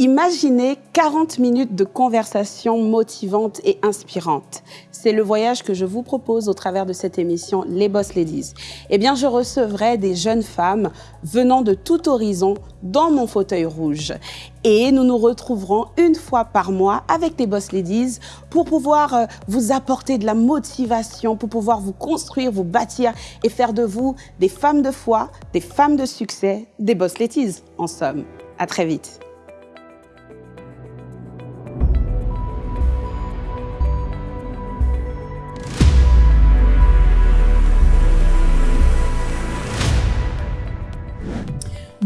Imaginez 40 minutes de conversation motivante et inspirante. C'est le voyage que je vous propose au travers de cette émission Les Boss Ladies. Eh bien, je recevrai des jeunes femmes venant de tout horizon dans mon fauteuil rouge. Et nous nous retrouverons une fois par mois avec les Boss Ladies pour pouvoir euh, vous apporter de la motivation, pour pouvoir vous construire, vous bâtir et faire de vous des femmes de foi, des femmes de succès, des Boss Ladies, en somme. À très vite.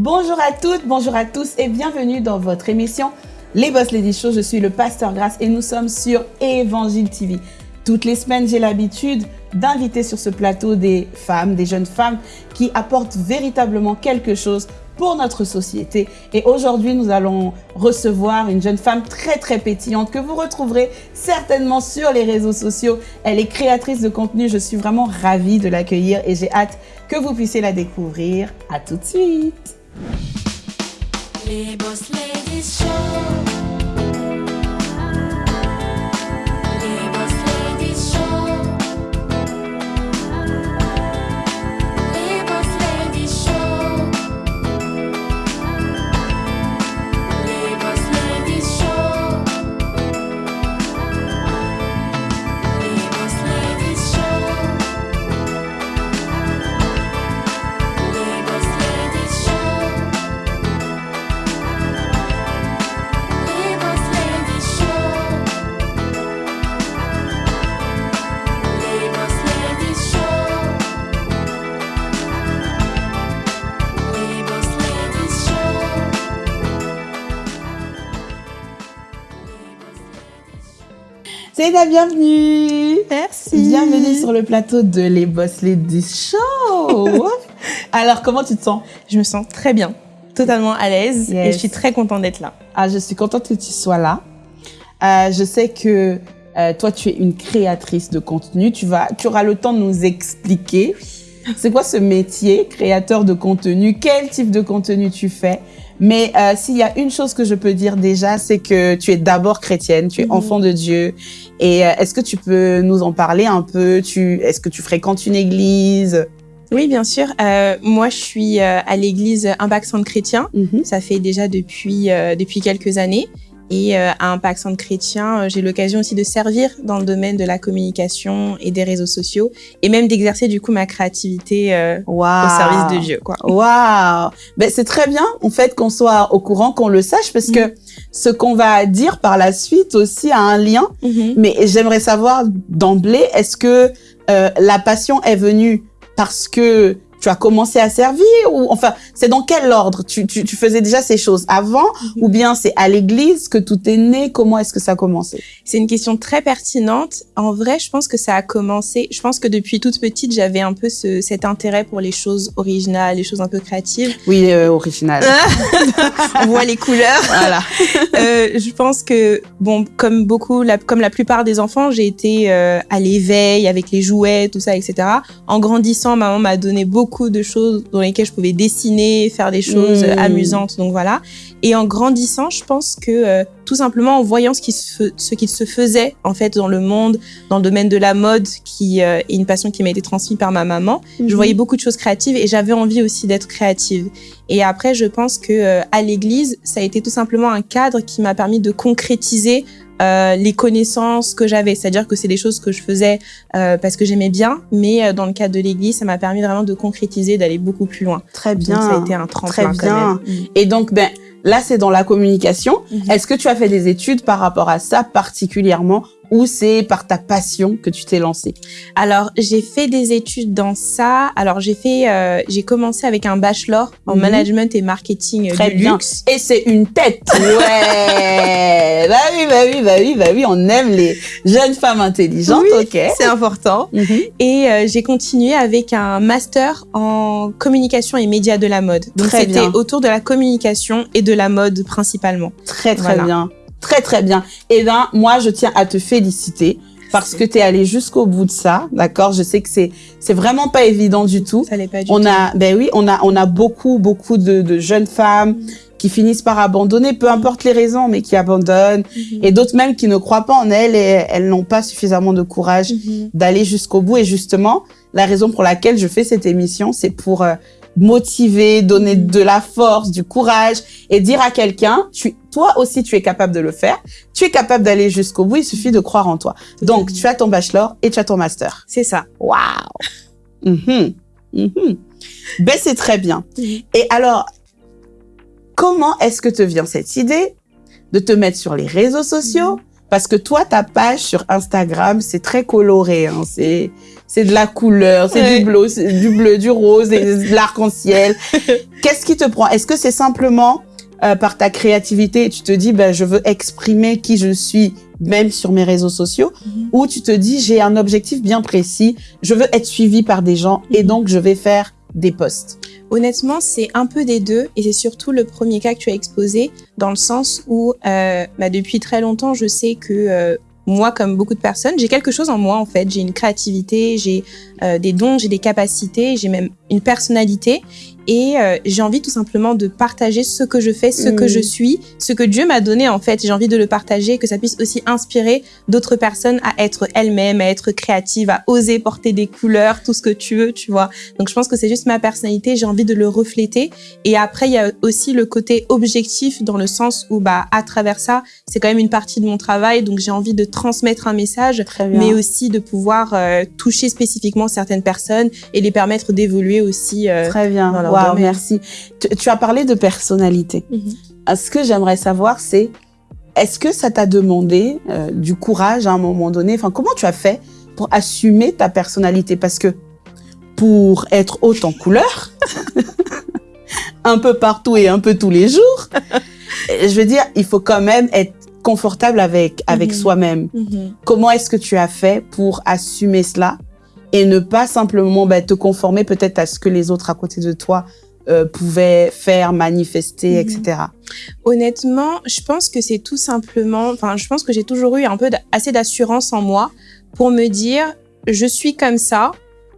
Bonjour à toutes, bonjour à tous et bienvenue dans votre émission Les Boss Lady Show. Je suis le pasteur Grasse et nous sommes sur Évangile TV. Toutes les semaines, j'ai l'habitude d'inviter sur ce plateau des femmes, des jeunes femmes qui apportent véritablement quelque chose pour notre société. Et aujourd'hui, nous allons recevoir une jeune femme très très pétillante que vous retrouverez certainement sur les réseaux sociaux. Elle est créatrice de contenu. Je suis vraiment ravie de l'accueillir et j'ai hâte que vous puissiez la découvrir. À tout de suite. Les Boss Ladies Show. C'est la bienvenue Merci. Bienvenue sur le plateau de Les Boss Ladies Show Alors, comment tu te sens? Je me sens très bien, totalement à l'aise et je suis très contente d'être là. ah, Je suis contente que tu sois là. Euh, je sais que euh, toi, tu es une créatrice de contenu. Tu, vas, tu auras le temps de nous expliquer c'est quoi ce métier, créateur de contenu, quel type de contenu tu fais? Mais euh, s'il y a une chose que je peux dire déjà, c'est que tu es d'abord chrétienne, tu es Mhm. enfant de Dieu. Et euh, est-ce que tu peux nous en parler un peu? Tu, Est-ce que tu fréquentes une église? Oui, bien sûr. Euh, moi, je suis euh, à l'église Impact Centre Chrétien. Mhm. Ça fait déjà depuis, euh, depuis quelques années. Et euh, à Impact Centre Chrétien, euh, j'ai l'occasion aussi de servir dans le domaine de la communication et des réseaux sociaux et même d'exercer du coup ma créativité euh, Wow. au service de Dieu. Waouh Ben c'est très bien en fait qu'on soit au courant, qu'on le sache parce que ce qu'on va dire par la suite aussi a un lien. Mhm. Mais j'aimerais savoir d'emblée, est-ce que euh, la passion est venue parce que tu as commencé à servir ou enfin c'est dans quel ordre? Tu, tu, tu faisais déjà ces choses avant ou bien c'est à l'église que tout est né? Comment est-ce que ça a commencé? C'est une question très pertinente. En vrai, je pense que ça a commencé. Je pense que depuis toute petite, j'avais un peu ce, cet intérêt pour les choses originales, les choses un peu créatives. Oui, euh, original. On voit les couleurs. voilà. Euh, je pense que bon, comme beaucoup, la, comme la plupart des enfants, j'ai été euh, à l'éveil avec les jouets, tout ça, etc. En grandissant, maman m'a donné beaucoup de choses dans lesquelles je pouvais dessiner, faire des choses Mmh. euh, amusantes. Donc voilà. Et en grandissant, je pense que euh, tout simplement en voyant ce qui se, ce qui se faisait en fait dans le monde, dans le domaine de la mode, qui euh, est une passion qui m'a été transmise par ma maman, je voyais beaucoup de choses créatives et j'avais envie aussi d'être créative. Et après, je pense que euh, à l'église, ça a été tout simplement un cadre qui m'a permis de concrétiser euh, les connaissances que j'avais. C'est-à-dire que c'est des choses que je faisais euh, parce que j'aimais bien, mais euh, dans le cadre de l'église, ça m'a permis vraiment de concrétiser, d'aller beaucoup plus loin. Très Donc bien. ça a été un tremplin Très quand bien. même. Et donc, ben, là, c'est dans la communication. Mhm. Est-ce que tu as fait des études par rapport à ça particulièrement ou c'est par ta passion que tu t'es lancée Alors, j'ai fait des études dans ça. Alors, j'ai fait, euh, j'ai commencé avec un bachelor en Mhm. management et marketing euh, Très du bien. luxe. Et c'est une tête. Ouais. bah oui, bah oui, bah oui, bah oui. On aime les jeunes femmes intelligentes. Oui, ok. C'est important. Mhm. Et euh, j'ai continué avec un master en communication et médias de la mode. Donc c'était autour de la communication et de la mode principalement. Très, très Voilà. bien. Très, très bien. Et ben, moi, je tiens à te féliciter parce que tu es allé jusqu'au bout de ça. D'accord? Je sais que c'est, c'est vraiment pas évident du tout. Ça l'est pas du On tout. a, ben oui, on a, on a beaucoup, beaucoup de, de jeunes femmes qui finissent par abandonner, peu importe les raisons, mais qui abandonnent, et d'autres même qui ne croient pas en elles et elles n'ont pas suffisamment de courage Mhm. d'aller jusqu'au bout. Et justement, la raison pour laquelle je fais cette émission, c'est pour euh, motiver, donner de la force, du courage et dire à quelqu'un, tu, toi aussi, tu es capable de le faire. Tu es capable d'aller jusqu'au bout. Il suffit de croire en toi. Donc, tu as ton bachelor et tu as ton master. C'est ça. Waouh! Mhm. Ben, c'est très bien. Mhm. Et alors, comment est-ce que te vient cette idée de te mettre sur les réseaux sociaux? Parce que toi, ta page sur Instagram, c'est très coloré. Hein. C'est, c'est de la couleur, c'est Ouais. du bleu, du bleu, du rose, de l'arc-en-ciel. Qu'est-ce qui te prend? Est-ce que c'est simplement euh, par ta créativité, tu te dis, ben, je veux exprimer qui je suis, même sur mes réseaux sociaux, Mhm. ou tu te dis, j'ai un objectif bien précis, je veux être suivi par des gens, et Mhm. donc je vais faire des posts. Honnêtement, c'est un peu des deux et c'est surtout le premier cas que tu as exposé dans le sens où euh, bah, depuis très longtemps, je sais que euh, moi, comme beaucoup de personnes, j'ai quelque chose en moi en fait. J'ai une créativité, j'ai euh, des dons, j'ai des capacités, j'ai même une personnalité et euh, j'ai envie tout simplement de partager ce que je fais, ce que Mm. je suis, ce que Dieu m'a donné en fait. J'ai envie de le partager, que ça puisse aussi inspirer d'autres personnes à être elles-mêmes, à être créatives, à oser porter des couleurs, tout ce que tu veux, tu vois. Donc je pense que c'est juste ma personnalité, j'ai envie de le refléter. Et après, il y a aussi le côté objectif dans le sens où, bah, à travers ça, c'est quand même une partie de mon travail, donc j'ai envie de transmettre un message, mais aussi de pouvoir euh, toucher spécifiquement certaines personnes et les permettre d'évoluer aussi. euh, Très bien. dans leur Waouh, merci. Tu, tu as parlé de personnalité. Mhm. Ce que j'aimerais savoir, c'est est-ce que ça t'a demandé euh, du courage à un moment donné? Enfin, comment tu as fait pour assumer ta personnalité? Parce que pour être haute en couleur, un peu partout et un peu tous les jours, euh, je veux dire, il faut quand même être confortable avec avec Mhm. soi-même. Mhm. Comment est-ce que tu as fait pour assumer cela? Et ne pas simplement bah, te conformer peut-être à ce que les autres à côté de toi euh, pouvaient faire, manifester, Mhm. etc. Honnêtement, je pense que c'est tout simplement, enfin, je pense que j'ai toujours eu un peu assez d'assurance en moi pour me dire, je suis comme ça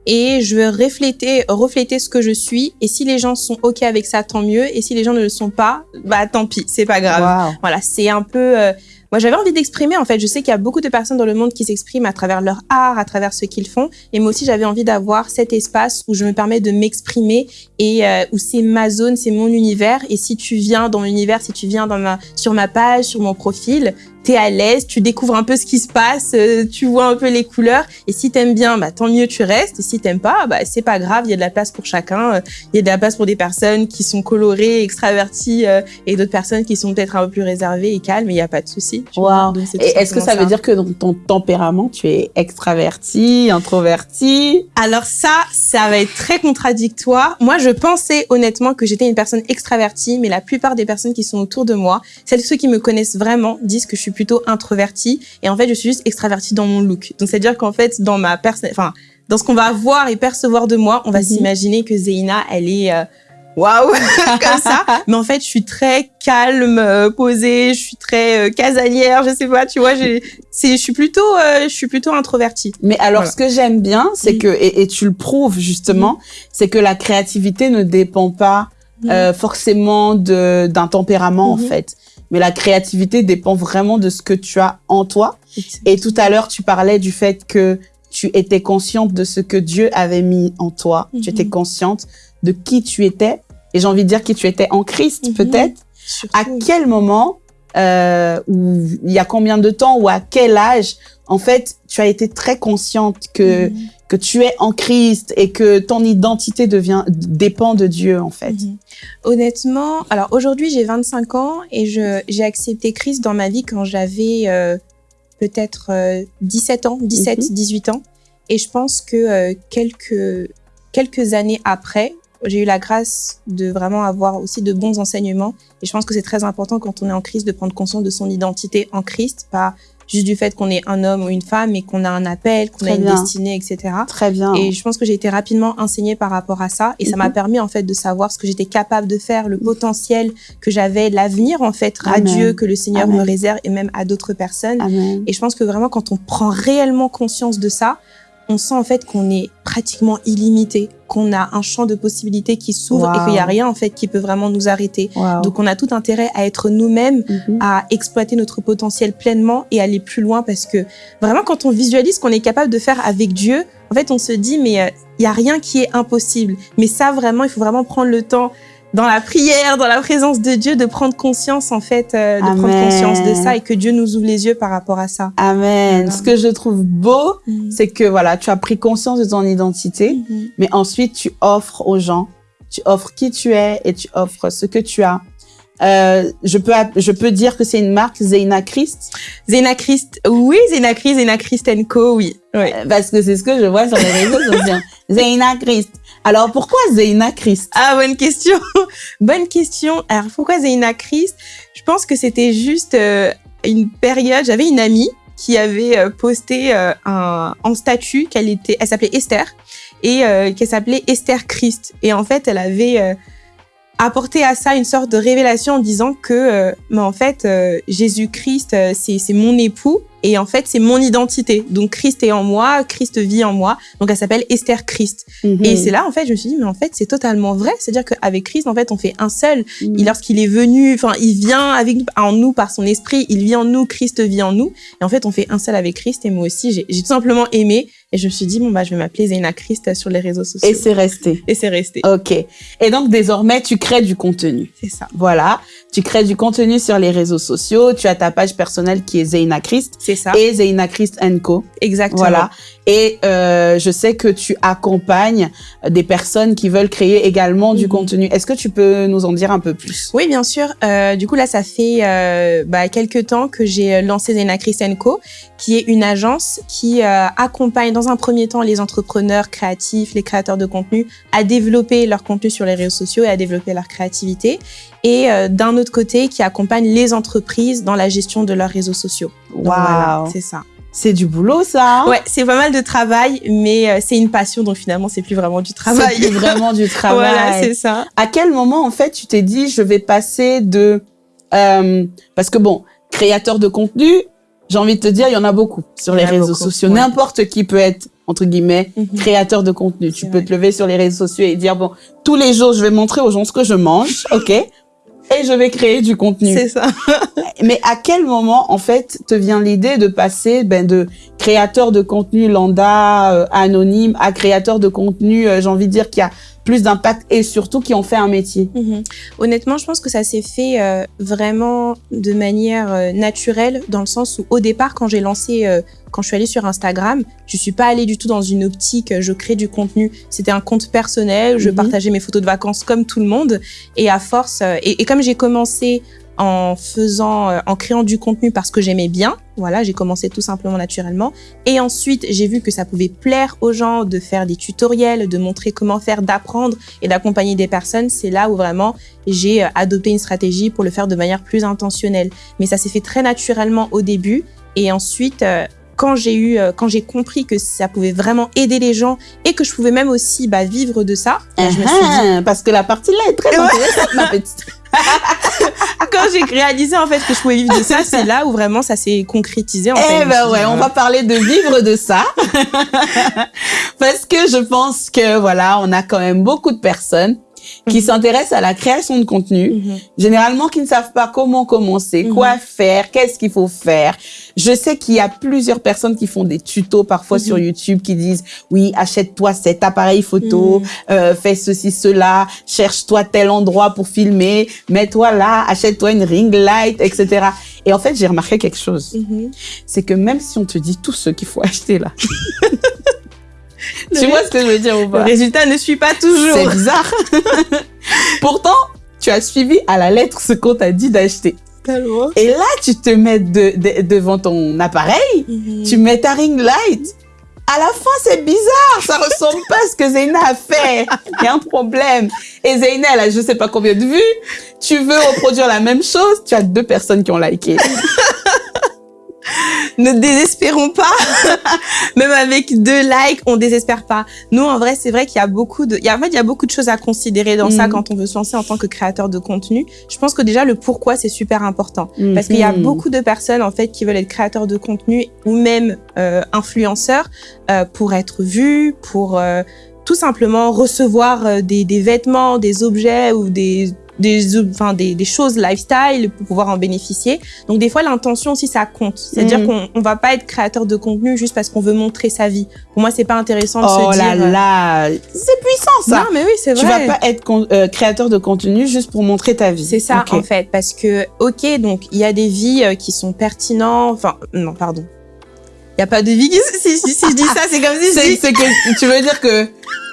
et je veux refléter, refléter ce que je suis. Et si les gens sont ok avec ça, tant mieux. Et si les gens ne le sont pas, bah tant pis, c'est pas grave. Voilà, c'est un peu. euh, moi, j'avais envie d'exprimer. En fait, je sais qu'il y a beaucoup de personnes dans le monde qui s'expriment à travers leur art, à travers ce qu'ils font. Et moi aussi, j'avais envie d'avoir cet espace où je me permets de m'exprimer et euh, où c'est ma zone, c'est mon univers. Et si tu viens dans mon univers, si tu viens dans ma, sur ma page, sur mon profil, t'es à l'aise, tu découvres un peu ce qui se passe, euh, tu vois un peu les couleurs. Et si t'aimes bien, bah tant mieux, tu restes. Et si t'aimes pas, bah c'est pas grave, il y a de la place pour chacun. Euh, Il y a de la place pour des personnes qui sont colorées, extraverties, et d'autres personnes qui sont peut-être un peu plus réservées et calmes. Il y a pas de souci. Tu. Wow. C'est Et est-ce que ça veut dire que dans ton tempérament, tu es extraverti, introverti? Alors ça, ça va être très contradictoire. Moi, je pensais honnêtement que j'étais une personne extravertie, mais la plupart des personnes qui sont autour de moi, celles ceux qui me connaissent vraiment, disent que je suis plutôt introvertie. Et en fait, je suis juste extravertie dans mon look. Donc, c'est-à-dire qu'en fait, dans ma personne, enfin, dans ce qu'on va voir et percevoir de moi, on va Mhm. s'imaginer que Zeina, elle est euh, waouh comme ça. Mais en fait, je suis très calme, euh, posée, je suis très euh, casanière, je sais pas, tu vois, je suis plutôt, euh, je suis plutôt introvertie. Mais alors, Voilà. ce que j'aime bien, c'est Mhm. que, et, et tu le prouves justement, c'est que la créativité ne dépend pas euh, forcément de d'un tempérament en Mhm. fait. Mais la créativité dépend vraiment de ce que tu as en toi. Et tout à l'heure, tu parlais du fait que tu étais consciente de ce que Dieu avait mis en toi. Tu Mhm. étais consciente de qui tu étais. Et j'ai envie de dire qui tu étais en Christ, Mhm. peut-être. À quel moment, euh, ou il y a combien de temps, ou à quel âge, en fait, tu as été très consciente que, Mhm. que tu es en Christ et que ton identité devient, dépend de Dieu, en fait? Mhm. Honnêtement, alors aujourd'hui j'ai 25 ans et j'ai accepté Christ dans ma vie quand j'avais euh, peut-être euh, 17 ans, 17, Mhm. 18 ans. Et je pense que euh, quelques, quelques années après, j'ai eu la grâce de vraiment avoir aussi de bons enseignements. Et je pense que c'est très important quand on est en Christ de prendre conscience de son identité en Christ, pas juste du fait qu'on est un homme ou une femme, mais qu'on a un appel, qu'on a une bien. destinée, etc. Très bien. Et je pense que j'ai été rapidement enseignée par rapport à ça. Et ça m'a Mhm. permis, en fait, de savoir ce que j'étais capable de faire, le potentiel que j'avais, l'avenir, en fait, radieux que le Seigneur Amen. me réserve et même à d'autres personnes. Amen. Et je pense que vraiment, quand on prend réellement conscience de ça, on sent en fait qu'on est pratiquement illimité, qu'on a un champ de possibilités qui s'ouvre et qu'il n'y a rien en fait qui peut vraiment nous arrêter. Wow. Donc on a tout intérêt à être nous-mêmes, Mhm. à exploiter notre potentiel pleinement et aller plus loin parce que vraiment quand on visualise qu'on est capable de faire avec Dieu, en fait on se dit mais euh, il y a rien qui est impossible. Mais ça vraiment, il faut vraiment prendre le temps dans la prière, dans la présence de Dieu, de prendre conscience en fait, euh, de prendre conscience de ça et que Dieu nous ouvre les yeux par rapport à ça. Amen. Voilà. Ce que je trouve beau, c'est que voilà, tu as pris conscience de ton identité, Mhm. mais ensuite tu offres aux gens, tu offres qui tu es et tu offres ce que tu as. Euh, je peux je peux dire que c'est une marque Zeina Christ Zena Christ, oui, Zena Christ, Zena Christ Co, oui. Euh, parce que c'est ce que je vois sur les réseaux sociaux. Zeina Christ. Alors pourquoi Zeina Christ? Ah, bonne question. bonne question. Alors, pourquoi Zena Christ? Je pense que c'était juste euh, une période. J'avais une amie qui avait euh, posté un, en statut qu'elle était, elle s'appelait Esther et qu'elle s'appelait Esther Christ. Et en fait, elle avait apporté à ça une sorte de révélation en disant que, euh, mais en fait, euh, Jésus-Christ, euh, c'est c'est mon époux et en fait, c'est mon identité. Donc, Christ est en moi, Christ vit en moi. Donc, elle s'appelle Esther Christ. Mhm. Et c'est là, en fait, je me suis dit, mais en fait, c'est totalement vrai. C'est-à-dire qu'avec Christ, en fait, on fait un seul. Et lorsqu'il est venu, enfin, il vient avec nous, en nous par son esprit, il vit en nous, Christ vit en nous. Et en fait, on fait un seul avec Christ. Et moi aussi, j'ai j'ai tout simplement aimé. Et je me suis dit, bon, bah, je vais m'appeler Zéna Christ sur les réseaux sociaux. Et c'est resté. Et c'est resté. Ok. Et donc désormais tu crées du contenu. C'est ça. Voilà, tu crées du contenu sur les réseaux sociaux. Tu as ta page personnelle qui est Zeina Christ C'est ça. et Zeina Christ Co. Exactement. Voilà. Et euh, je sais que tu accompagnes des personnes qui veulent créer également du Mhm. contenu. Est-ce que tu peux nous en dire un peu plus? Oui, bien sûr. Euh, du coup, là, ça fait euh, bah, quelques temps que j'ai lancé Zena Co, qui est une agence qui accompagne dans un premier temps les entrepreneurs créatifs, les créateurs de contenu à développer leur contenu sur les réseaux sociaux et à développer leur créativité. Et d'un autre côté, qui accompagne les entreprises dans la gestion de leurs réseaux sociaux. Voilà, Waouh, c'est ça. C'est du boulot ça. hein? Ouais, c'est pas mal de travail, mais euh, c'est une passion, donc finalement, c'est plus vraiment du travail. C'est plus vraiment du travail. voilà, c'est ça. à quel moment en fait tu t'es dit je vais passer de euh, parce que bon créateur de contenu j'ai envie de te dire il y en a beaucoup sur les réseaux beaucoup, sociaux ouais. n'importe qui peut être entre guillemets Mhm. créateur de contenu tu peux vrai. te lever sur les réseaux sociaux et dire bon tous les jours je vais montrer aux gens ce que je mange ok? Et je vais créer du contenu C'est ça. mais à quel moment en fait te vient l'idée de passer ben de créateur de contenu lambda euh, anonyme à créateur de contenu euh, j'ai envie de dire qui a plus d'impact et surtout qui en fait un métier Mhm. Honnêtement, je pense que ça s'est fait euh, vraiment de manière euh, naturelle, dans le sens où au départ, quand j'ai lancé, euh, quand je suis allée sur Instagram, je suis pas allée du tout dans une optique, je crée du contenu. C'était un compte personnel, je Mhm. partageais mes photos de vacances comme tout le monde. Et à force, et, et comme j'ai commencé en faisant, euh, en créant du contenu parce que j'aimais bien, voilà, j'ai commencé tout simplement naturellement. Et ensuite, j'ai vu que ça pouvait plaire aux gens de faire des tutoriels, de montrer comment faire, d'apprendre et d'accompagner des personnes. C'est là où vraiment j'ai euh, adopté une stratégie pour le faire de manière plus intentionnelle. Mais ça s'est fait très naturellement au début. Et ensuite, euh, quand j'ai eu, quand j'ai compris que ça pouvait vraiment aider les gens et que je pouvais même aussi bah, vivre de ça, bah, je me suis dit, Ah, parce que la partie là est très intéressante, ma petite. quand j'ai réalisé en fait que je pouvais vivre de ça, c'est là où vraiment ça s'est concrétisé. En fait. Eh ben ouais, on va parler de vivre de ça. parce que je pense que voilà, on a quand même beaucoup de personnes qui Mhm. s'intéressent à la création de contenu, Mhm. généralement qui ne savent pas comment commencer, Mhm. quoi faire, qu'est-ce qu'il faut faire. Je sais qu'il y a plusieurs personnes qui font des tutos parfois sur YouTube qui disent oui, achète-toi cet appareil photo, euh, fais ceci, cela, cherche-toi tel endroit pour filmer, mets-toi là, achète-toi une ring light, etc. Et en fait, j'ai remarqué quelque chose. C'est que même si on te dit tout ce qu'il faut acheter là, tu ré- vois ce que je veux dire ou Le pas résultat ne suit pas toujours. C'est bizarre. Pourtant, tu as suivi à la lettre ce qu'on t'a dit d'acheter. Tellement. Et là, tu te mets de- de- devant ton appareil, Mhm. tu mets ta ring light. À la fin, c'est bizarre. Ça ressemble pas à ce que Zeyna a fait. Il y a un problème. Et Zeyna, elle a je sais pas combien de vues. Tu veux reproduire la même chose? Tu as deux personnes qui ont liké. ne désespérons pas. Même avec deux likes, on désespère pas. Nous, en vrai, c'est vrai qu'il y a beaucoup de, il y a, en fait, il y a beaucoup de choses à considérer dans ça Mhm. quand on veut se lancer en tant que créateur de contenu. Je pense que déjà, le pourquoi, c'est super important. Parce qu'il y a Mhm. beaucoup de personnes, en fait, qui veulent être créateurs de contenu ou même euh, influenceurs euh, pour être vus, pour euh, tout simplement recevoir euh, des, des vêtements, des objets ou des des, enfin, des, des choses lifestyle pour pouvoir en bénéficier. Donc des fois l'intention aussi ça compte. C'est-à-dire Mhm. qu'on on va pas être créateur de contenu juste parce qu'on veut montrer sa vie. Pour moi c'est pas intéressant de Oh se là dire. euh, là, c'est puissant ça. Non mais oui c'est tu vrai. vas pas être con- euh, créateur de contenu juste pour montrer ta vie. C'est ça en fait parce que ok donc il y a des vies euh, qui sont pertinentes. Enfin non pardon. Il y a pas de vie qui si, si, si je dis ça c'est comme si je dis que tu veux dire que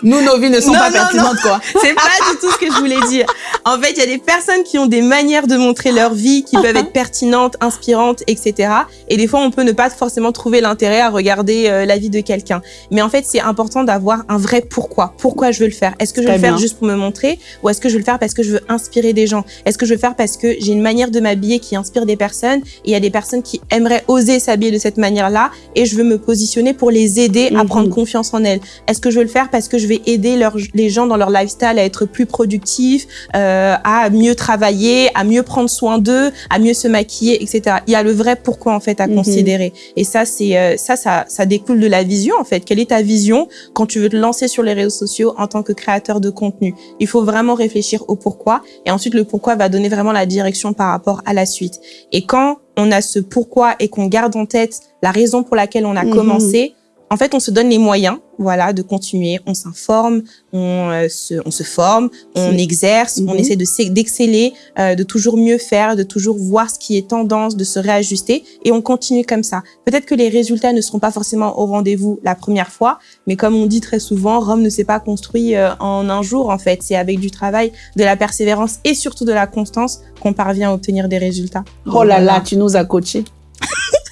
nous, nos vies ne sont Non, pas non, pertinentes, quoi. C'est pas du tout ce que je voulais dire. En fait, il y a des personnes qui ont des manières de montrer leur vie qui peuvent être pertinentes, inspirantes, etc. Et des fois, on peut ne pas forcément trouver l'intérêt à regarder euh, la vie de quelqu'un. Mais en fait, c'est important d'avoir un vrai pourquoi. Pourquoi je veux le faire? Est-ce que je veux le faire bien. juste pour me montrer? Ou est-ce que je veux le faire parce que je veux inspirer des gens? Est-ce que je veux le faire parce que j'ai une manière de m'habiller qui inspire des personnes? Et il y a des personnes qui aimeraient oser s'habiller de cette manière-là et je veux me positionner pour les aider à Mhm. prendre confiance en elles Est-ce que je veux le faire parce que je vais aider les gens dans leur lifestyle à être plus productifs, euh, à mieux travailler, à mieux prendre soin d'eux, à mieux se maquiller, etc. Il y a le vrai pourquoi en fait à Mhm. considérer. Et ça, c'est euh, ça, ça, ça découle de la vision en fait. Quelle est ta vision quand tu veux te lancer sur les réseaux sociaux en tant que créateur de contenu? Il faut vraiment réfléchir au pourquoi. Et ensuite, le pourquoi va donner vraiment la direction par rapport à la suite. Et quand on a ce pourquoi et qu'on garde en tête la raison pour laquelle on a Mhm. commencé, en fait, on se donne les moyens, voilà, de continuer. On s'informe, on, euh, se, on se forme, on exerce, on Mhm. essaie de d'exceller, euh, de toujours mieux faire, de toujours voir ce qui est tendance, de se réajuster, et on continue comme ça. Peut-être que les résultats ne seront pas forcément au rendez-vous la première fois, mais comme on dit très souvent, Rome ne s'est pas construit euh, en un jour. En fait, c'est avec du travail, de la persévérance et surtout de la constance qu'on parvient à obtenir des résultats. Oh là là, tu nous as coachés.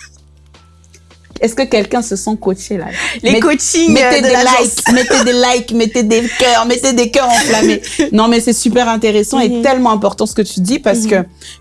Est-ce que quelqu'un se sent coaché là? Les Met- coachings Mettez euh, de des likes, mettez des likes, mettez des cœurs, mettez des cœurs enflammés. Non, mais c'est super intéressant et Mhm. tellement important ce que tu dis parce Mhm. que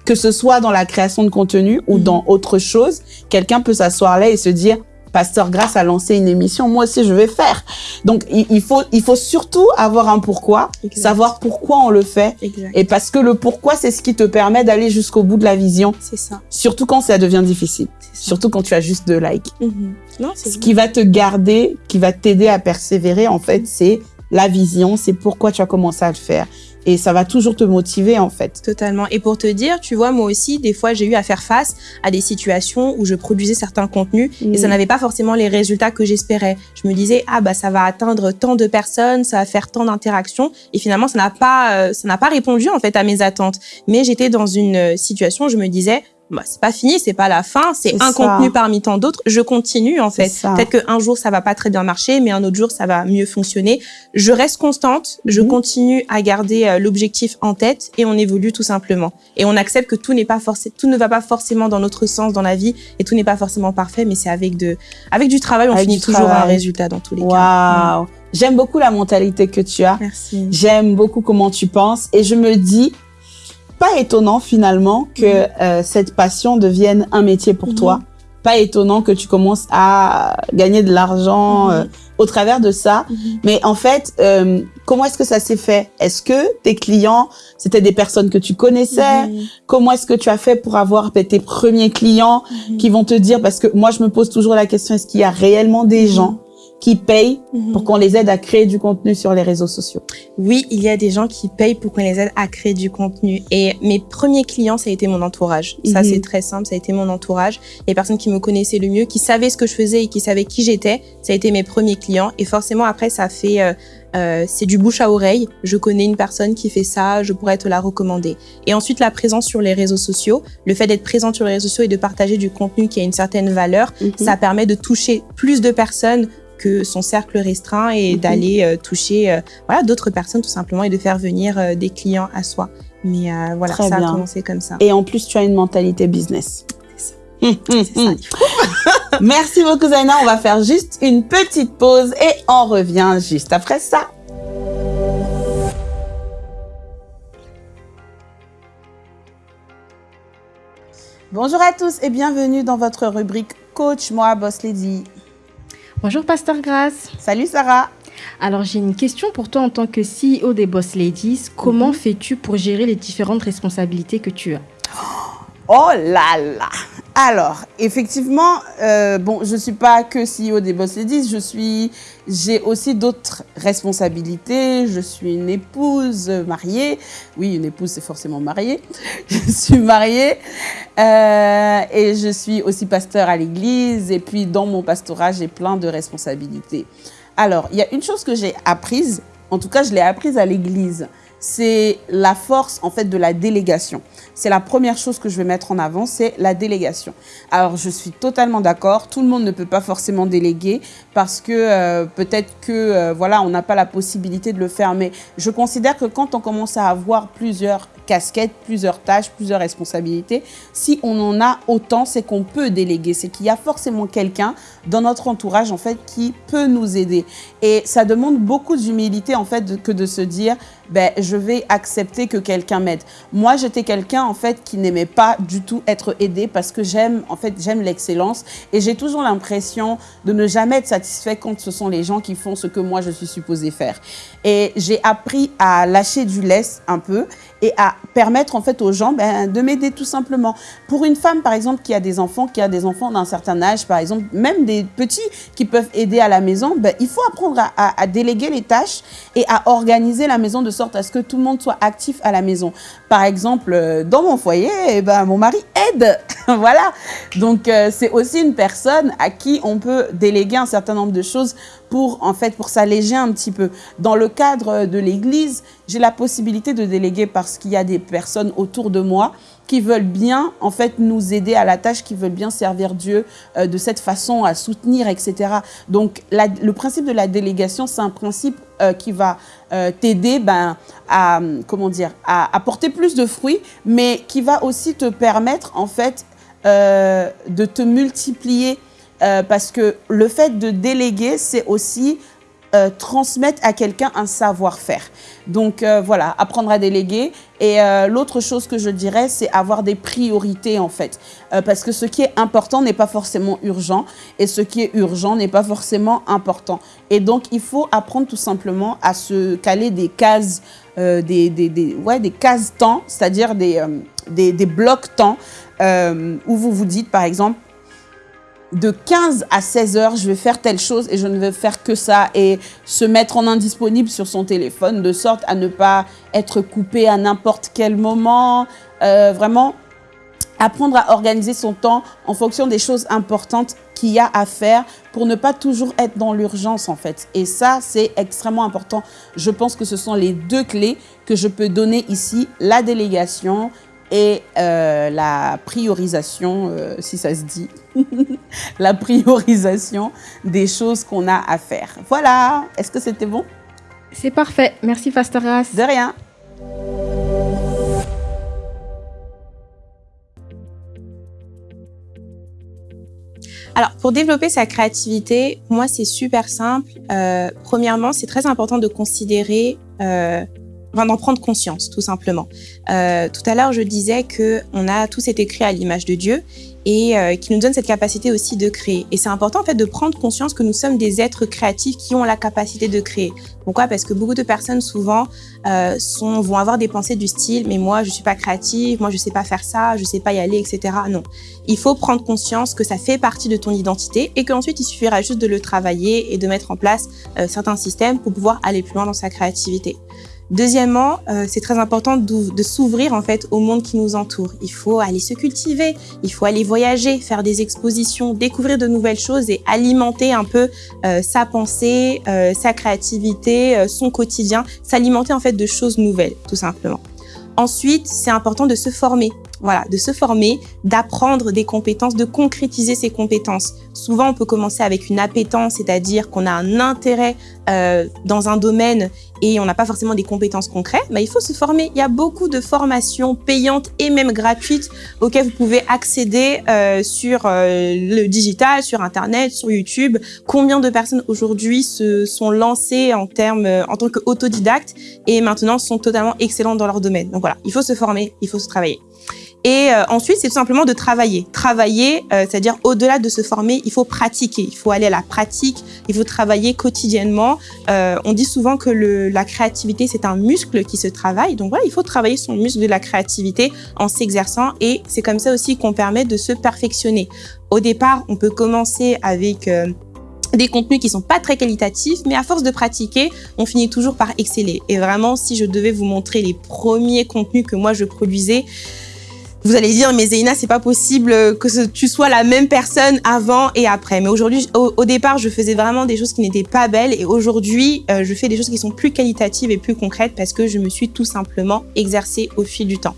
que ce soit dans la création de contenu ou Mhm. dans autre chose, quelqu'un peut s'asseoir là et se dire Pasteur Grâce a lancé une émission, moi aussi je vais faire. Donc il, il faut il faut surtout avoir un pourquoi, Exact. savoir pourquoi on le fait Exact. et parce que le pourquoi c'est ce qui te permet d'aller jusqu'au bout de la vision, C'est ça. surtout quand ça devient difficile, surtout quand tu as juste deux likes. Mhm. Non, c'est Ce vrai. qui va te garder, qui va t'aider à persévérer, en fait, c'est la vision, c'est pourquoi tu as commencé à le faire. Et ça va toujours te motiver, en fait. Totalement. Et pour te dire, tu vois, moi aussi, des fois, j'ai eu à faire face à des situations où je produisais certains contenus et ça n'avait pas forcément les résultats que j'espérais. Je me disais, ah bah ça va atteindre tant de personnes, ça va faire tant d'interactions, et finalement ça n'a pas, euh, ça n'a pas répondu en fait à mes attentes. Mais j'étais dans une euh, situation où je me disais, bah c'est pas fini, c'est pas la fin, c'est un ça. contenu parmi tant d'autres. Je continue en fait. Peut-être qu'un jour ça va pas très bien marcher, mais un autre jour ça va mieux fonctionner. Je reste constante, je Mhm. continue à garder euh, l'objectif en tête et on évolue tout simplement. Et on accepte que tout n'est pas forcément, tout ne va pas forcément dans notre sens dans la vie et tout n'est pas forcément parfait, mais c'est avec de, avec du travail, on Avec finit toujours un travail. résultat dans tous les cas. Waouh! J'aime beaucoup la mentalité que tu as. Merci. J'aime beaucoup comment tu penses. Et je me dis, pas étonnant finalement que euh, cette passion devienne un métier pour Mhm. toi. Pas étonnant que tu commences à gagner de l'argent Mhm. euh, au travers de ça. Mais en fait, euh, comment est-ce que ça s'est fait? Est-ce que tes clients, c'était des personnes que tu connaissais? Mhm. Comment est-ce que tu as fait pour avoir ben, tes premiers clients Mhm. qui vont te dire? Parce que moi, je me pose toujours la question est-ce qu'il y a réellement des gens qui payent Mhm. pour qu'on les aide à créer du contenu sur les réseaux sociaux Oui, il y a des gens qui payent pour qu'on les aide à créer du contenu. Et mes premiers clients, ça a été mon entourage. Ça, Mhm. c'est très simple, ça a été mon entourage. Les personnes qui me connaissaient le mieux, qui savaient ce que je faisais et qui savaient qui j'étais, ça a été mes premiers clients. Et forcément, après, ça fait... euh, euh, c'est du bouche à oreille. Je connais une personne qui fait ça, je pourrais te la recommander. Et ensuite, la présence sur les réseaux sociaux. Le fait d'être présent sur les réseaux sociaux et de partager du contenu qui a une certaine valeur, ça permet de toucher plus de personnes que son cercle restreint et Mhm. d'aller euh, toucher euh, voilà d'autres personnes tout simplement et de faire venir euh, des clients à soi. Mais voilà, Très ça bien. a commencé comme ça. Et en plus, tu as une mentalité business. Ça. Hum, hum, ça. hum. Merci beaucoup, Zaina. On va faire juste une petite pause et on revient juste après ça. Bonjour à tous et bienvenue dans votre rubrique coach, moi, Boss Lady. Bonjour Pasteur Grace. Salut Sarah. Alors j'ai une question pour toi en tant que CEO des Boss Ladies. Comment Mhm. fais-tu pour gérer les différentes responsabilités que tu as? Oh là là Alors, effectivement, euh, bon, je suis pas que CEO des Boss Ladies, j'ai aussi d'autres responsabilités. Je suis une épouse mariée. Oui, une épouse, c'est forcément mariée. Je suis mariée euh, et je suis aussi pasteur à l'église. Et puis, dans mon pastorat, j'ai plein de responsabilités. Alors, il y a une chose que j'ai apprise, en tout cas, je l'ai apprise à l'église, c'est la force, en fait, de la délégation. C'est la première chose que je vais mettre en avant, c'est la délégation. Alors, je suis totalement d'accord. Tout le monde ne peut pas forcément déléguer parce que euh, peut-être que, euh, voilà, on n'a pas la possibilité de le faire. Mais je considère que quand on commence à avoir plusieurs casquettes, plusieurs tâches, plusieurs responsabilités, si on en a autant, c'est qu'on peut déléguer. C'est qu'il y a forcément quelqu'un dans notre entourage, en fait, qui peut nous aider. Et ça demande beaucoup d'humilité, en fait, que de se dire, ben, je vais accepter que quelqu'un m'aide. Moi, j'étais quelqu'un, en fait, qui n'aimait pas du tout être aidé parce que j'aime, en fait, j'aime l'excellence et j'ai toujours l'impression de ne jamais être satisfait quand ce sont les gens qui font ce que moi, je suis supposée faire. Et j'ai appris à lâcher du lest un peu et à permettre, en fait, aux gens ben, de m'aider tout simplement. Pour une femme, par exemple, qui a des enfants, qui a des enfants d'un certain âge, par exemple, même des petits qui peuvent aider à la maison, ben, il faut apprendre à, à- à déléguer les tâches et à organiser la maison de sorte à ce que tout le monde soit actif à la maison. Par exemple, euh, dans mon foyer, eh ben, mon mari aide. voilà. Donc, euh, c'est aussi une personne à qui on peut déléguer un certain nombre de choses pour, en fait, pour s'alléger un petit peu. Dans le cadre de l'église, j'ai la possibilité de déléguer parce qu'il y a des personnes autour de moi qui veulent bien, en fait, nous aider à la tâche, qui veulent bien servir Dieu euh, de cette façon, à soutenir, etc. Donc, le principe de la délégation, c'est un principe euh, qui va euh, t'aider ben, à, comment dire, à apporter plus de fruits, mais qui va aussi te permettre, en fait, de te multiplier parce que le fait de déléguer, c'est aussi euh, transmettre à quelqu'un un savoir-faire. Donc euh, voilà, apprendre à déléguer. Et euh, l'autre chose que je dirais, c'est avoir des priorités en fait. Parce que ce qui est important n'est pas forcément urgent et ce qui est urgent n'est pas forcément important. Et donc il faut apprendre tout simplement à se caler des cases, des, des, ouais, des cases temps, c'est-à-dire des, des, blocs temps où vous vous dites par exemple, de 15 à 16 heures, je vais faire telle chose et je ne vais faire que ça et se mettre en indisponible sur son téléphone de sorte à ne pas être coupé à n'importe quel moment. Euh, vraiment, apprendre à organiser son temps en fonction des choses importantes qu'il y a à faire pour ne pas toujours être dans l'urgence en fait. Et ça, c'est extrêmement important. Je pense que ce sont les deux clés que je peux donner ici, la délégation et euh, la priorisation, euh, si ça se dit, la priorisation des choses qu'on a à faire. Voilà, est-ce que c'était bon? C'est parfait. Merci Pasteur Grace. De rien. Alors, pour développer sa créativité, moi, c'est super simple. Euh, premièrement, c'est très important de considérer, euh, enfin, d'en prendre conscience, tout simplement. Euh, tout à l'heure, je disais que on a tous été créés à l'image de Dieu et euh, qui nous donne cette capacité aussi de créer. Et c'est important en fait de prendre conscience que nous sommes des êtres créatifs qui ont la capacité de créer. Pourquoi? Parce que beaucoup de personnes souvent euh, sont, vont avoir des pensées du style mais moi je suis pas créative, moi je sais pas faire ça, je sais pas y aller, etc. Non, il faut prendre conscience que ça fait partie de ton identité et qu'ensuite il suffira juste de le travailler et de mettre en place euh, certains systèmes pour pouvoir aller plus loin dans sa créativité. Deuxièmement, euh, c'est très important de s'ouvrir en fait au monde qui nous entoure. Il faut aller se cultiver, il faut aller voyager, faire des expositions, découvrir de nouvelles choses et alimenter un peu euh, sa pensée, euh, sa créativité, euh, son quotidien, s'alimenter en fait de choses nouvelles, tout simplement. Ensuite, c'est important de se former. Voilà, de se former, d'apprendre des compétences, de concrétiser ses compétences. Souvent, on peut commencer avec une appétence, c'est-à-dire qu'on a un intérêt euh, dans un domaine et on n'a pas forcément des compétences concrètes. Mais il faut se former. Il y a beaucoup de formations payantes et même gratuites auxquelles vous pouvez accéder euh, sur euh, le digital, sur Internet, sur YouTube. Combien de personnes aujourd'hui se sont lancées en termes en tant qu'autodidactes et maintenant sont totalement excellentes dans leur domaine? Donc voilà, il faut se former, il faut se travailler. Et euh, ensuite, c'est tout simplement de travailler. Travailler, euh, c'est-à-dire au-delà de se former, il faut pratiquer. Il faut aller à la pratique. Il faut travailler quotidiennement. Euh, on dit souvent que la créativité, c'est un muscle qui se travaille. Donc voilà, il faut travailler son muscle de la créativité en s'exerçant. Et c'est comme ça aussi qu'on permet de se perfectionner. Au départ, on peut commencer avec... des contenus qui sont pas très qualitatifs, mais à force de pratiquer, on finit toujours par exceller. Et vraiment, si je devais vous montrer les premiers contenus que moi je produisais, vous allez dire, mais Zéina, c'est pas possible que tu sois la même personne avant et après. Mais aujourd'hui, au, au départ, je faisais vraiment des choses qui n'étaient pas belles et aujourd'hui, euh, je fais des choses qui sont plus qualitatives et plus concrètes parce que je me suis tout simplement exercée au fil du temps.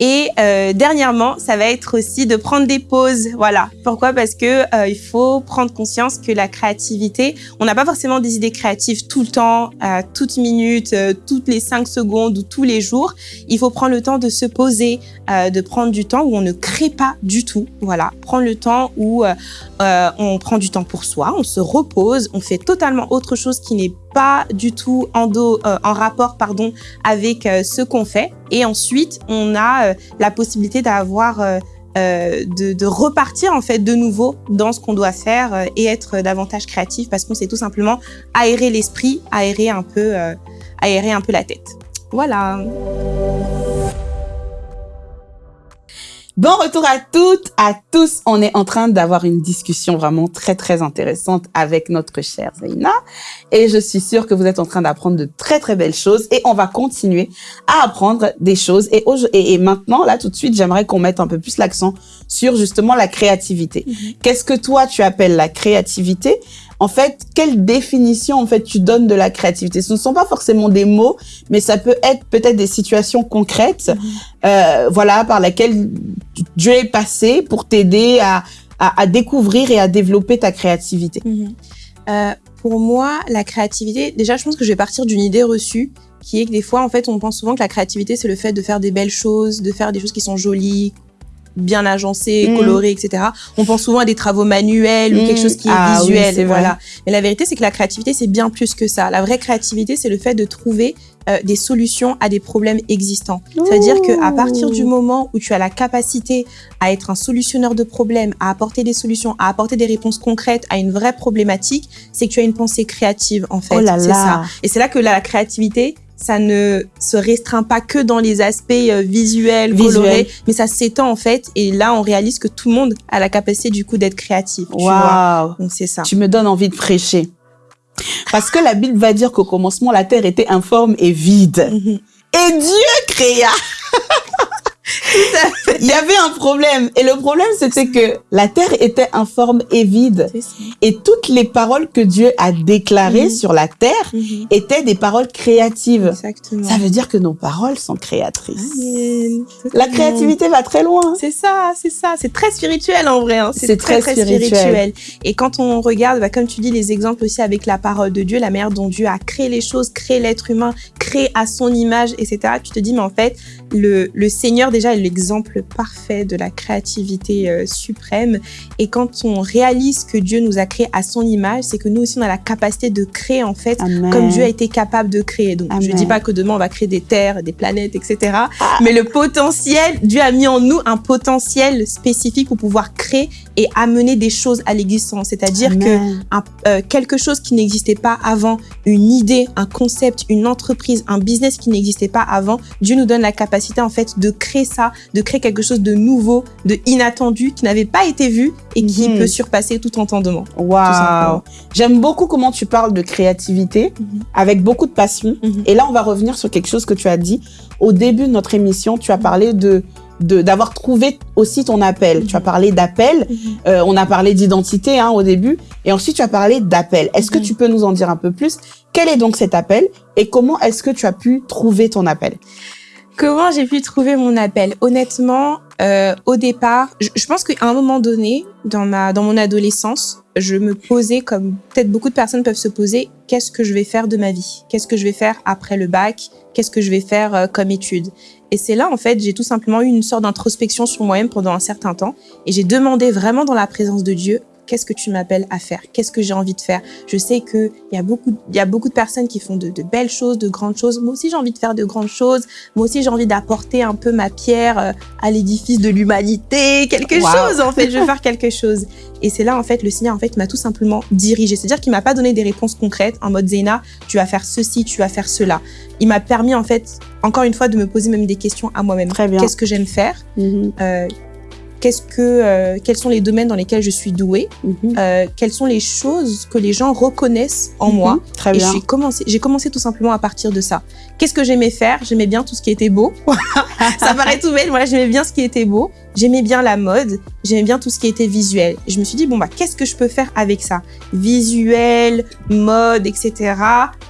Et euh, dernièrement, ça va être aussi de prendre des pauses. Voilà. Pourquoi? Parce que euh, il faut prendre conscience que la créativité, on n'a pas forcément des idées créatives tout le temps, à toute minute, euh, toutes les cinq secondes ou tous les jours. Il faut prendre le temps de se poser, euh, de prendre du temps où on ne crée pas du tout. Voilà. Prendre le temps où euh, euh, on prend du temps pour soi, on se repose, on fait totalement autre chose qui n'est pas du tout en, euh, rapport pardon, avec euh, ce qu'on fait. Et ensuite, on a euh, la possibilité d'avoir de, repartir en fait de nouveau dans ce qu'on doit faire et être davantage créatif parce qu'on sait tout simplement aérer l'esprit, aérer un aérer un peu la tête. Voilà. Bon retour à toutes, à tous. On est en train d'avoir une discussion vraiment très très intéressante avec notre chère Zaina. Et je suis sûre que vous êtes en train d'apprendre de très très belles choses. Et on va continuer à apprendre des choses. Et, et maintenant, là tout de suite, j'aimerais qu'on mette un peu plus l'accent sur justement la créativité. Qu'est-ce que toi tu appelles la créativité? En fait, quelle définition en fait tu donnes de la créativité? Ce ne sont pas forcément des mots, mais ça peut être peut-être des situations concrètes, euh, voilà, par lesquelles Dieu est passé pour t'aider à, à, à découvrir et à développer ta créativité. Euh, pour moi, la créativité, déjà, je pense que je vais partir d'une idée reçue qui est que des fois, en fait, on pense souvent que la créativité, c'est le fait de faire des belles choses, de faire des choses qui sont jolies, bien agencées, Mhm. colorées, etc. On pense souvent à des travaux manuels ou quelque chose qui est Ah visuel. voilà. Mais la vérité, c'est que la créativité, c'est bien plus que ça. La vraie créativité, c'est le fait de trouver euh, des solutions à des problèmes existants. C'est-à-dire que à partir du moment où tu as la capacité à être un solutionneur de problèmes, à apporter des solutions, à apporter des réponses concrètes à une vraie problématique, c'est que tu as une pensée créative en fait. Oh là c'est ça. Et c'est là que la créativité ça ne se restreint pas que dans les aspects euh, visuels, colorés, mais ça s'étend en fait. Et là, on réalise que tout le monde a la capacité du coup d'être créatif. Waouh Donc c'est ça. Tu me donnes envie de prêcher. Parce que la Bible va dire qu'au commencement, la terre était informe et vide. Mhm. Et Dieu créa. Il y avait un problème. Et le problème, c'était que la terre était informe et vide. Et toutes les paroles que Dieu a déclarées Mhm. sur la terre Mhm. étaient des paroles créatives. Exactement. Ça veut dire que nos paroles sont créatrices. Amen. La créativité va très loin. C'est ça, c'est ça. C'est très spirituel en vrai. hein. C'est très spirituel. Et quand on regarde, bah, comme tu dis, les exemples aussi avec la parole de Dieu, la manière dont Dieu a créé les choses, créé l'être humain, créé à son image, etc. Tu te dis, mais en fait, le, le Seigneur déjà est l'exemple parfait de la créativité euh, suprême. Et quand on réalise que Dieu nous a créé à son image, c'est que nous aussi, on a la capacité de créer en fait Amen. comme Dieu a été capable de créer. Donc, je Amen. dis pas que demain on va créer des terres, des planètes, etc. Mais le potentiel, Dieu a mis en nous un potentiel spécifique pour pouvoir créer et amener des choses à l'existence. C'est-à-dire que un- euh, quelque chose qui n'existait pas avant, une idée, un concept, une entreprise, un business qui n'existait pas avant, Dieu nous donne la capacité en fait de créer ça, de créer quelque chose de nouveau, de inattendu, qui n'avait pas été vu et qui Mhm. peut surpasser tout entendement. Waouh. J'aime beaucoup comment tu parles de créativité Mhm. avec beaucoup de passion. Mhm. Et là, on va revenir sur quelque chose que tu as dit au début de notre émission. Tu as parlé de d'avoir trouvé aussi ton appel. Tu as parlé d'appel. Euh, on a parlé d'identité hein, au début. Et ensuite, tu as parlé d'appel. Est-ce que tu peux nous en dire un peu plus? Quel est donc cet appel? Et comment est-ce que tu as pu trouver ton appel? Comment j'ai pu trouver mon appel? Honnêtement, euh, au départ, je, je pense qu'à un moment donné, dans ma dans mon adolescence, je me posais comme peut-être beaucoup de personnes peuvent se poser, qu'est-ce que je vais faire de ma vie? Qu'est-ce que je vais faire après le bac? Qu'est-ce que je vais faire euh, comme étude? Et c'est là en fait, j'ai tout simplement eu une sorte d'introspection sur moi-même pendant un certain temps et j'ai demandé vraiment dans la présence de Dieu qu'est-ce que tu m'appelles à faire? Qu'est-ce que j'ai envie de faire? Je sais que il y a beaucoup, y a beaucoup de personnes qui font de, de belles choses, de grandes choses. Moi aussi, j'ai envie de faire de grandes choses. Moi aussi, j'ai envie d'apporter un peu ma pierre euh, à l'édifice de l'humanité, quelque Wow. chose en fait. Je veux faire quelque chose. Et c'est là en fait le Seigneur en fait m'a tout simplement dirigé. C'est-à-dire qu'il m'a pas donné des réponses concrètes en mode Zéna, tu vas faire ceci, tu vas faire cela. Il m'a permis en fait encore une fois de me poser même des questions à moi-même. Très bien. Qu'est-ce que j'aime faire? Mhm, Euh, Qu'est-ce que euh, quels sont les domaines dans lesquels je suis douée mhm. Euh, Quelles sont les choses que les gens reconnaissent en Mhm, moi Très et bien. j'ai commencé, j'ai commencé tout simplement à partir de ça. Qu'est-ce que j'aimais faire? J'aimais bien tout ce qui était beau. ça paraît tout bête, voilà, j'aimais bien ce qui était beau. J'aimais bien la mode. J'aimais bien tout ce qui était visuel. Et je me suis dit bon bah qu'est-ce que je peux faire avec ça? Visuel, mode, etc.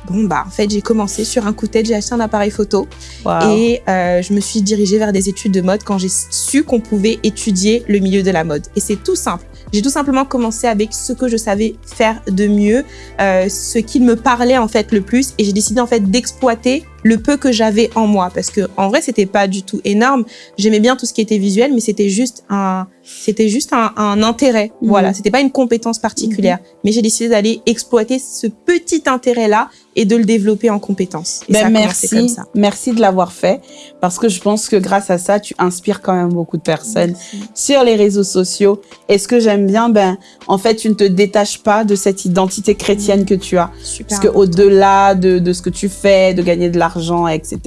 Bon bah en fait j'ai commencé sur un coup de tête, j'ai acheté un appareil photo Wow. et euh, je me suis dirigée vers des études de mode quand j'ai su qu'on pouvait étudier le milieu de la mode. Et c'est tout simple. J'ai tout simplement commencé avec ce que je savais faire de mieux, euh, ce qui me parlait en fait le plus, et j'ai décidé en fait d'exploiter le peu que j'avais en moi, parce que en vrai c'était pas du tout énorme. J'aimais bien tout ce qui était visuel, mais c'était juste un, c'était juste un, un intérêt. Mhm. Voilà, c'était pas une compétence particulière, mais j'ai décidé d'aller exploiter ce petit intérêt là et de le développer en compétence. Et ça Ben, a commencé comme merci, ça. merci de l'avoir fait parce que je pense que grâce à ça, tu inspires quand même beaucoup de personnes sur les réseaux sociaux. Et ce que j'aime bien, ben, en fait, tu ne te détaches pas de cette identité chrétienne que tu as. Super. Parce que au-delà de, de ce que tu fais, de gagner de l'argent, etc.,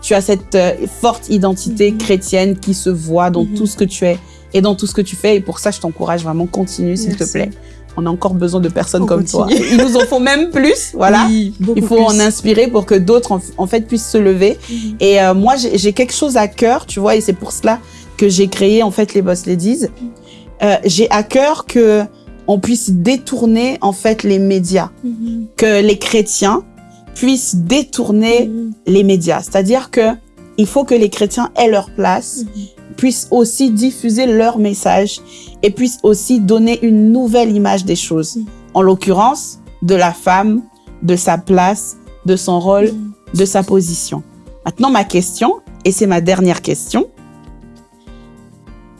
tu as cette euh, forte identité Mhm. chrétienne qui se voit dans Mhm. tout ce que tu es et dans tout ce que tu fais. Et pour ça, je t'encourage vraiment, continue, s'il te plaît. On a encore besoin de personnes On comme continue. toi. Ils nous en font même plus, voilà. Oui, Il faut plus. en inspirer pour que d'autres, en, en fait, puissent se lever. Mhm. Et euh, moi, j'ai quelque chose à cœur, tu vois, et c'est pour cela que j'ai créé, en fait, les Boss Ladies. Euh, j'ai à cœur que on puisse détourner, en fait, les médias. Que les chrétiens puissent détourner Mhm. les médias. C'est-à-dire que il faut que les chrétiens aient leur place, puissent aussi diffuser leur message et puissent aussi donner une nouvelle image des choses. Mhm. En l'occurrence, de la femme, de sa place, de son rôle, de sa position. Maintenant, ma question, et c'est ma dernière question.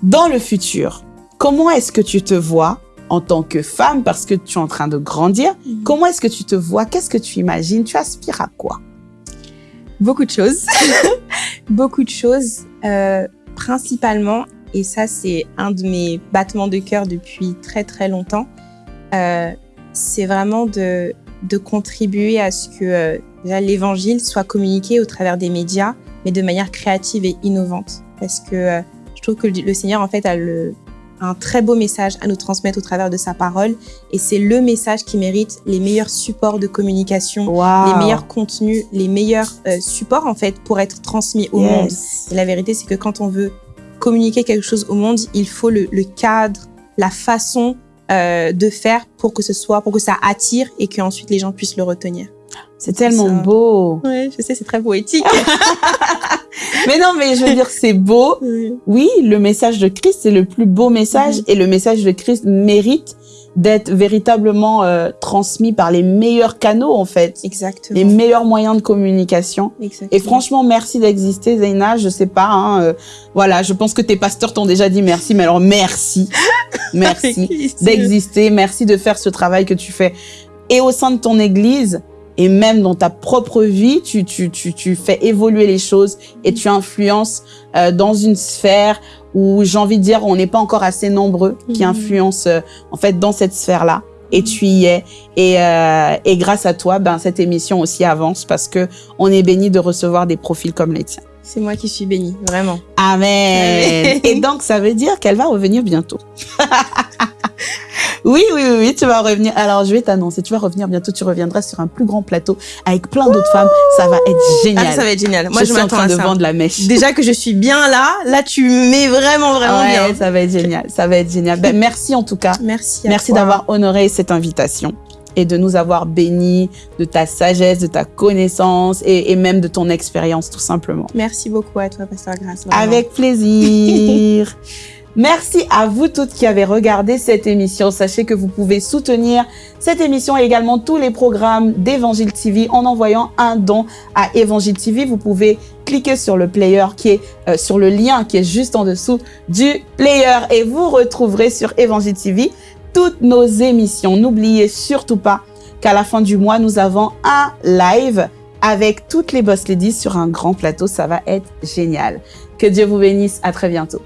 Dans le futur, comment est-ce que tu te vois en tant que femme parce que tu es en train de grandir Mhm. Comment est-ce que tu te vois? Qu'est-ce que tu imagines? Tu aspires à quoi? Beaucoup de choses. Beaucoup de choses. euh, principalement, et ça c'est un de mes battements de cœur depuis très très longtemps, euh, c'est vraiment de, de contribuer à ce que euh, l'évangile soit communiqué au travers des médias, mais de manière créative et innovante. Parce que je trouve que le, le Seigneur en fait a le, un très beau message à nous transmettre au travers de sa parole, et c'est le message qui mérite les meilleurs supports de communication Wow. les meilleurs contenus, les meilleurs euh, supports en fait pour être transmis au Yes. monde. Et la vérité, c'est que quand on veut communiquer quelque chose au monde, il faut le, le cadre, la façon euh, de faire pour que ce soit, pour que ça attire et qu'ensuite les gens puissent le retenir. C'est tellement ça. beau. Ouais, je sais, c'est très poétique. Mais non, mais je veux dire, c'est beau. Oui, le message de Christ, c'est le plus beau message et le message de Christ mérite d'être véritablement euh, transmis par les meilleurs canaux, en fait. Exactement. Les meilleurs moyens de communication. Exactement. Et franchement, merci d'exister, Zaina. Je sais pas, hein, euh, voilà, je pense que tes pasteurs t'ont déjà dit merci, mais alors merci, merci d'exister, merci de faire ce travail que tu fais. Et au sein de ton église, et même dans ta propre vie, tu, tu, tu, tu fais évoluer les choses et tu influences euh, dans une sphère où j'ai envie de dire on n'est pas encore assez nombreux qui Mhm. influencent euh, en fait dans cette sphère-là. Et tu y es. Et, euh, et grâce à toi, ben, cette émission aussi avance parce que on est béni de recevoir des profils comme les tiens. C'est moi qui suis bénie, vraiment. Amen. Amen. Et donc, ça veut dire qu'elle va revenir bientôt. oui, oui, oui, oui, tu vas revenir. Alors, je vais t'annoncer, tu vas revenir bientôt. Tu reviendras sur un plus grand plateau avec plein d'autres femmes. Ça va être génial. Ah, ça va être génial. Moi, je, je, suis en train à de ça. vendre la mèche. Déjà que je suis bien là, là, tu mets vraiment, vraiment Ouais, bien. ça va être génial. Ça va être génial. Ben, merci en tout cas. Merci. à Merci d'avoir honoré cette invitation et de nous avoir bénis de ta sagesse, de ta connaissance et, et même de ton expérience, tout simplement. Merci beaucoup à toi, Pasteur Grâce. vraiment. Avec plaisir. Merci à vous toutes qui avez regardé cette émission. Sachez que vous pouvez soutenir cette émission et également tous les programmes d'Evangile TV en envoyant un don à Evangile TV. Vous pouvez cliquer sur le player qui est euh, sur le lien qui est juste en dessous du player et vous retrouverez sur Evangile TV toutes nos émissions. N'oubliez surtout pas qu'à la fin du mois, nous avons un live avec toutes les Boss Ladies sur un grand plateau. Ça va être génial. Que Dieu vous bénisse. À très bientôt.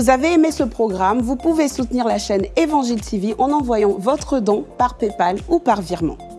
Vous avez aimé ce programme, vous pouvez soutenir la chaîne Évangile TV en envoyant votre don par PayPal ou par virement.